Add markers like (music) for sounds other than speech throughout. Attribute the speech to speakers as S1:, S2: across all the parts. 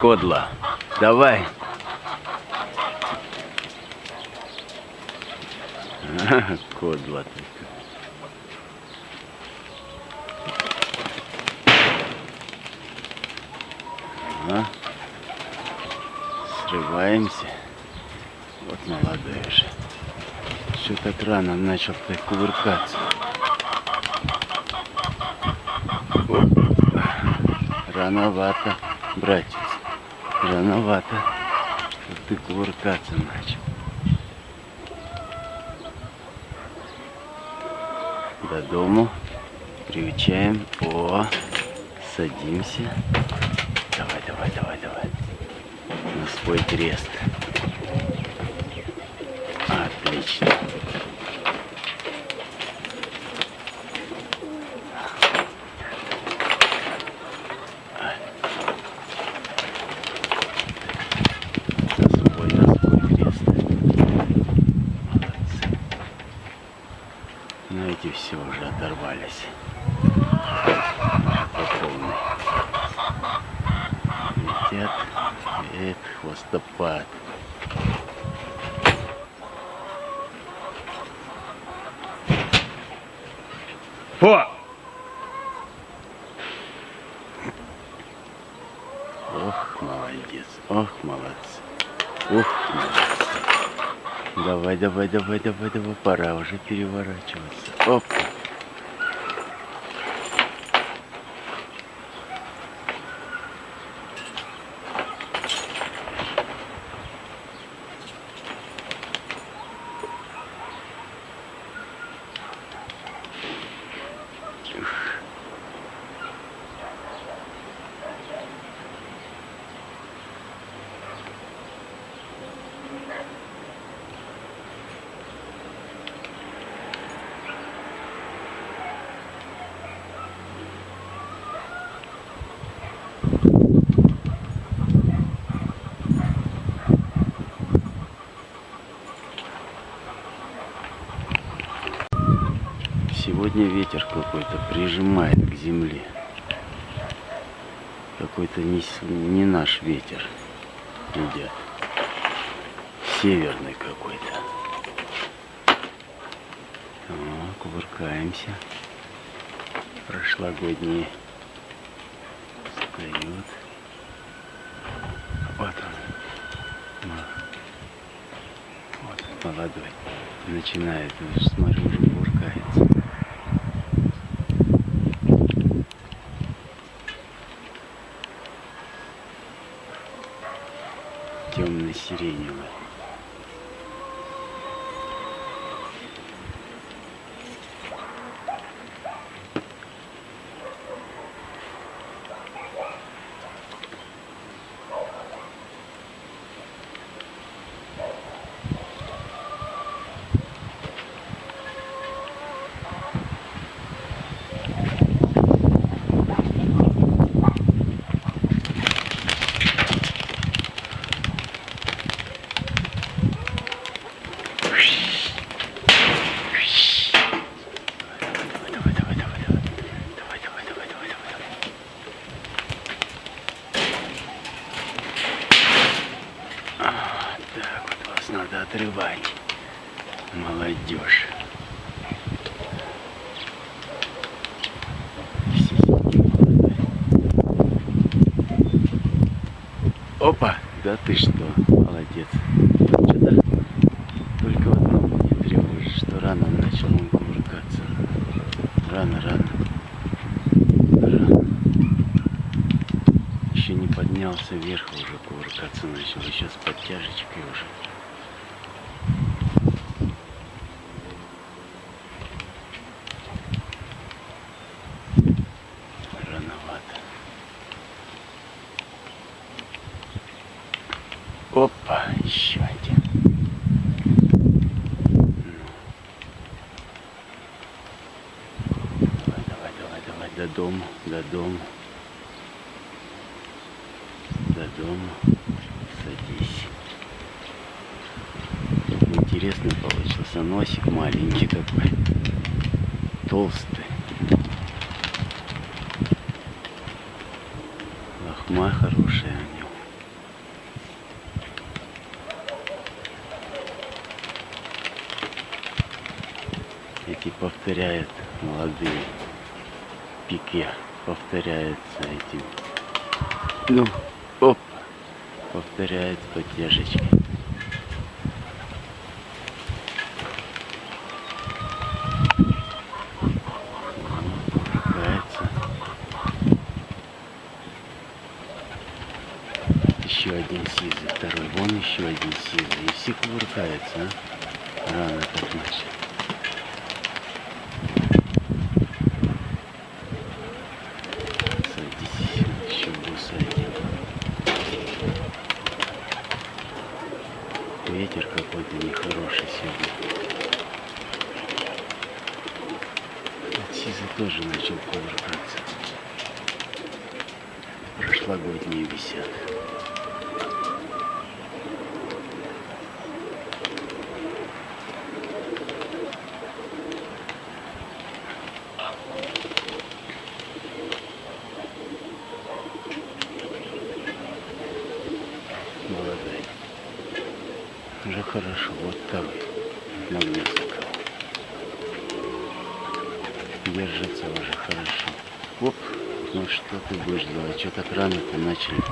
S1: Кодла, давай. (laughs) Кодла ты. Ага. Срываемся. Вот молодой уже. Все так рано начал так кувыркаться. Рановато, братец. Рановато. Что ты кувыркаться начал. До дому. Приучаем. О, садимся. Давай, давай, давай, давай. На свой крест. Отлично. На свой, на свой крест. Молодцы. Но эти все уже оторвались. По полной. Летят. Эх, хвостопад. О! Ох, молодец. Ох, молодцы. Ух, молодцы. Давай, давай, давай, давай, давай. Пора уже переворачиваться. Оп. Сегодня ветер какой-то прижимает к земле. Какой-то не, не наш ветер идет. Северный какой-то. О, кувыркаемся. Прошлогодние встает. Вот он. Ма- Вот он, молодой. Начинает, смотрю, кувыркается. Темно-сиреневый. Давай, давай, давай, давай, давай. Давай, давай, давай, давай, давай, давай. А, так вот вас надо отрывать. Молодой. Опа, да ты что, молодец. Что-то только в одном не тревожит, что рано начал он кувыркаться. Рано, рано. Рано. Еще не поднялся вверх, уже кувыркаться начал. Еще с подтяжечкой уже. Рановато. Опа, еще один. Давай, давай, давай, давай, до дома, до дома. До дома. Садись. Интересно получился. Носик маленький такой. Толстый. Лохма хорошая у него. Кстати, повторяет молодые пике. Повторяется этим. Ну, оп. Повторяет. Кувыркается. Еще один сизый, второй. Вон еще один сизый. И все кувыркаются, а? Рано так начали. Садись, еще буса один. Ветер какой-то нехороший сегодня. Вот Сиза тоже начал кувыркаться. Прошлогодние висят. Молодой. Уже хорошо. Вот второй. На гнездо Держится уже хорошо. Оп. Ну что ты будешь делать? Что так рано-то начали?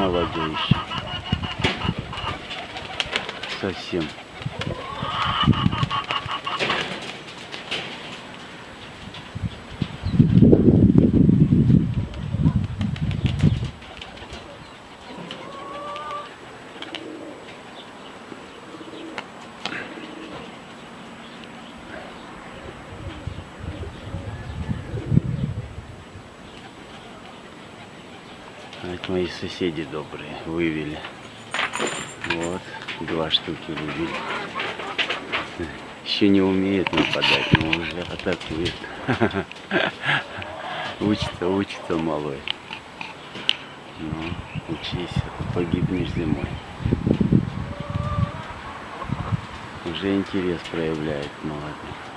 S1: Еще. Совсем. А Это мои соседи добрые вывели. Вот, два штуки вывели. Еще не умеет нападать, но уже атакует. (laughs) Учится, учится малой. Ну, учись, а погибнешь зимой. Уже интерес проявляет молодой.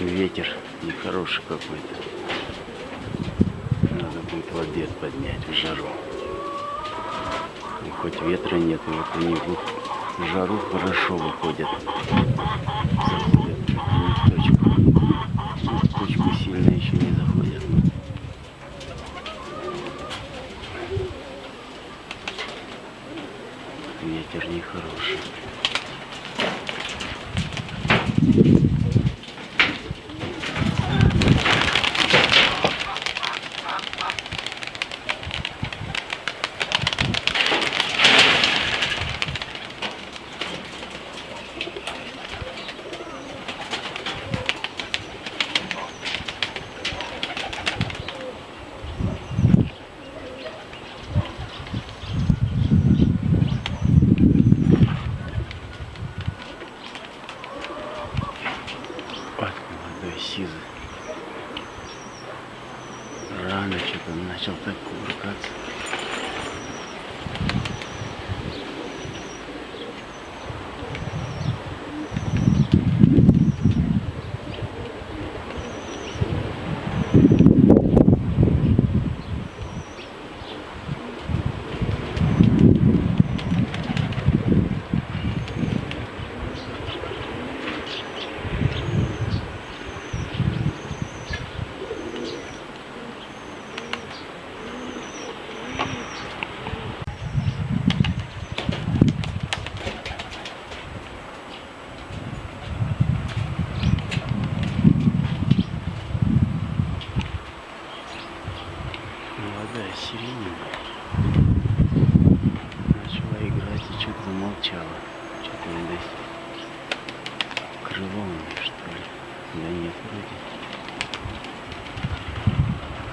S1: Ветер нехороший какой-то. Надо будет в обед поднять в жару. И хоть ветра нет, вот они в жару хорошо выходят. Заходят сильно еще не заходят. Ветер нехороший. Видать. Крыло у нее, что ли? Да нет, вроде.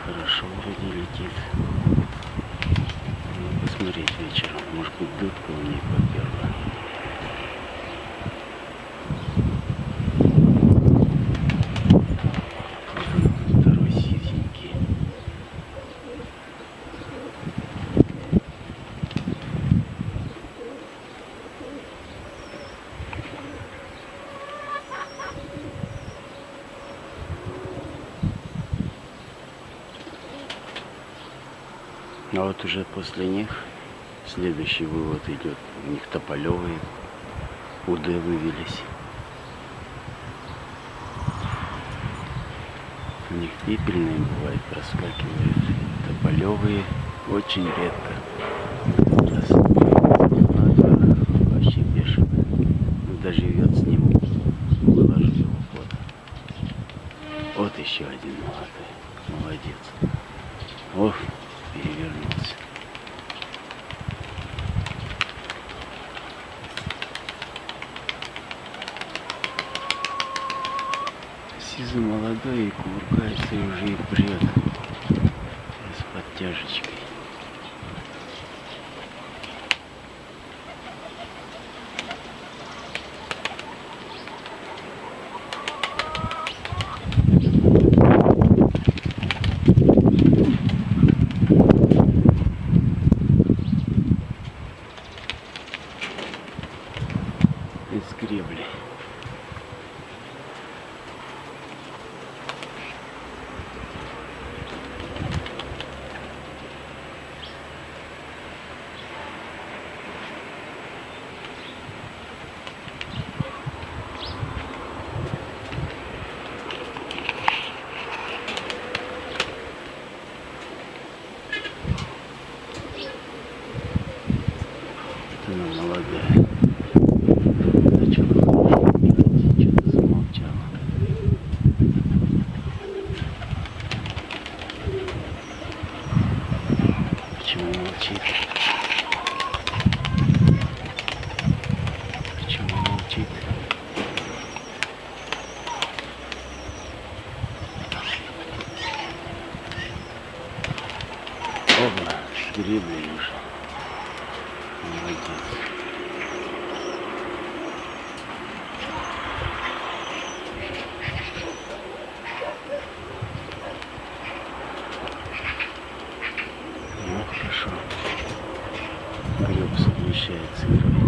S1: Хорошо вроде летит. Надо посмотреть вечером. Может быть, дудка у нее поперла. Второй сизенький. А вот уже после них следующий вывод идет. У них тополевые УД вывелись. У них пепельные бывает проскакивают. Тополевые очень редко. Раз надо, вообще бешено. Когда живет с ним, выложу его фото. Вот еще один молодой. Молодец. Ох, перевернулся. Сизый молодой и кувыркается и уже и прет. С подтяжечкой. Гребли уже. Молодец. Ну, хорошо. Греб совмещает с игрой.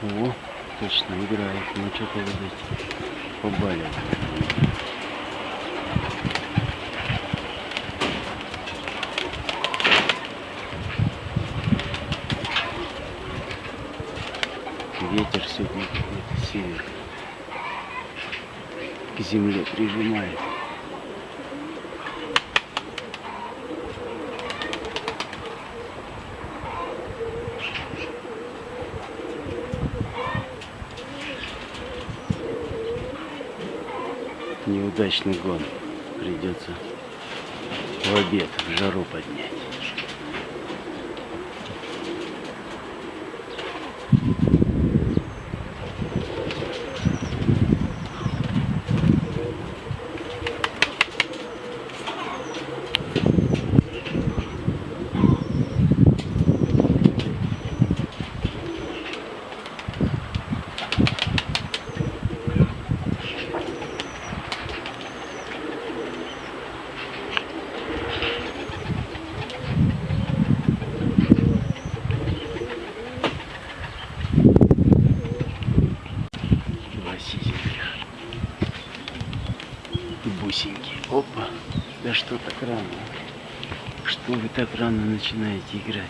S1: О, точно играет. Ну, что-то, видать, побаливает. Ветер сегодня какой-то север. К земле прижимает. Неудачный гон. Придется в обед в жару поднять. Два И бусинки. Опа. Да что так рано? Что вы так рано начинаете играть?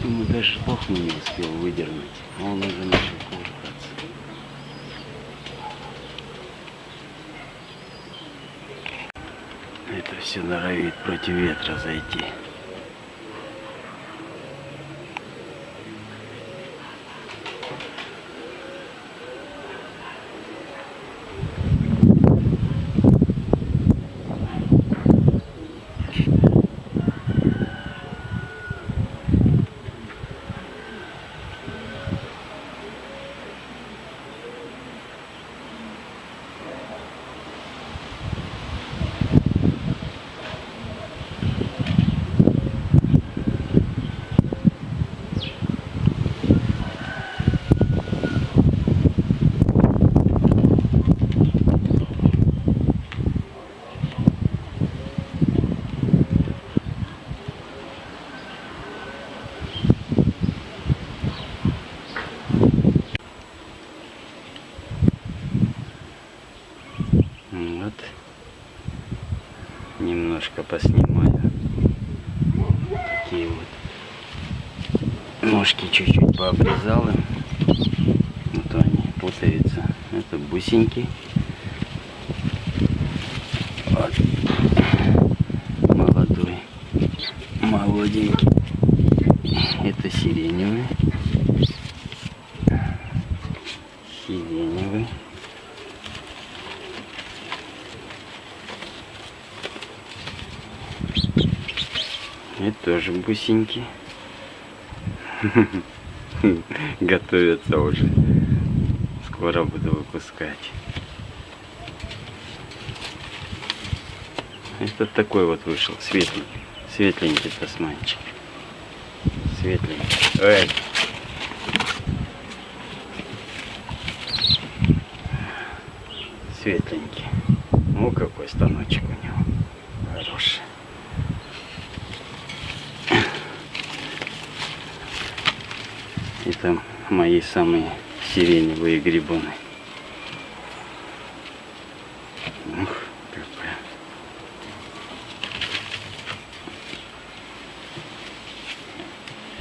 S1: Думаю, даже пахну не успел выдернуть, а он уже начал кувыркаться. Это все норовит против ветра зайти. Немножко поснимаю. Такие вот ножки чуть-чуть пообрезал. Вот они путаются. Это бусинки. Вот. Молодой. Молоденький. Это сиреневый. Сиреневый. Тоже бусинки. (laughs) Готовятся уже. Скоро буду выпускать. Это такой вот вышел, светлый. Светленький тасманчик. Светленький. Эй. Светленький. Ну какой станочек у него. Хороший. Это мои самые сиреневые грибоны. Ух, какая.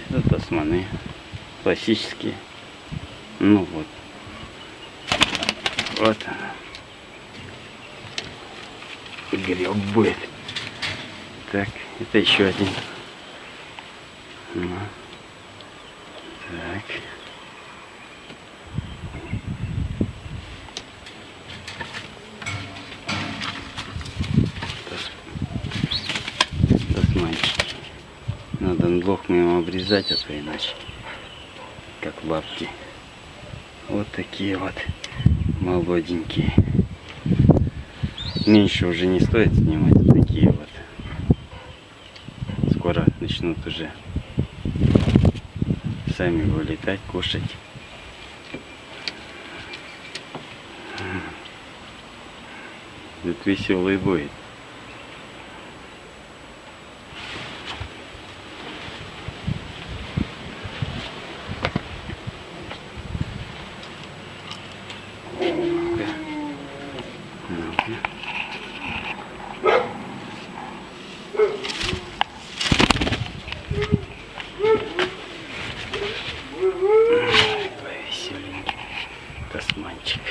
S1: Это тасманы. Классические. Ну вот. Вот она. Будет. Так, это еще один. Ну. Надо лохмы обрезать, а то иначе. Как бабки. Вот такие вот молоденькие. Меньше уже не стоит снимать. Такие вот. Скоро начнут уже сами вылетать, кушать. Тут веселый будет. Тасманчик.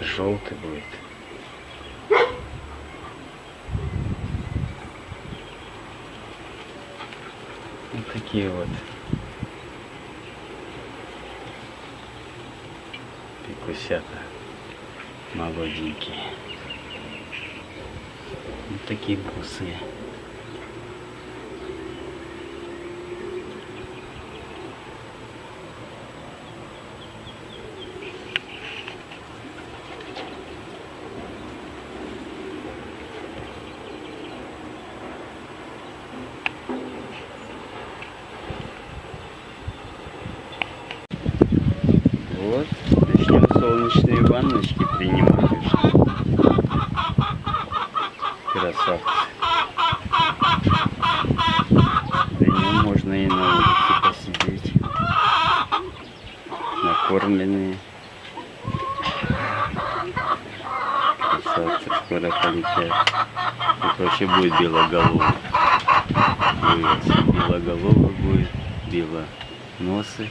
S1: Желтый будет. Вот такие вот. Пикусята. Молоденькие. Вот такие бусы. Красавцы скоро полетят. Тут вообще будет белоголовый. Вывез. Белоголовый будет, белоносы.